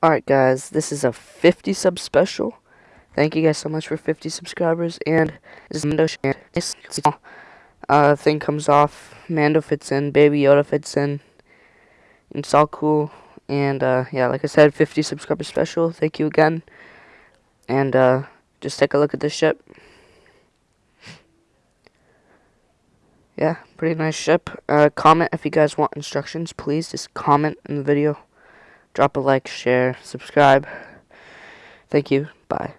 Alright guys, this is a 50 sub special. Thank you guys so much for 50 subscribers. And this is Mando and this uh, thing comes off. Mando fits in, Baby Yoda fits in. It's all cool. And uh, yeah, like I said, 50 subscriber special. Thank you again. And uh, just take a look at this ship. Yeah, pretty nice ship. Uh, comment if you guys want instructions, please. Just comment in the video. Drop a like, share, subscribe. Thank you. Bye.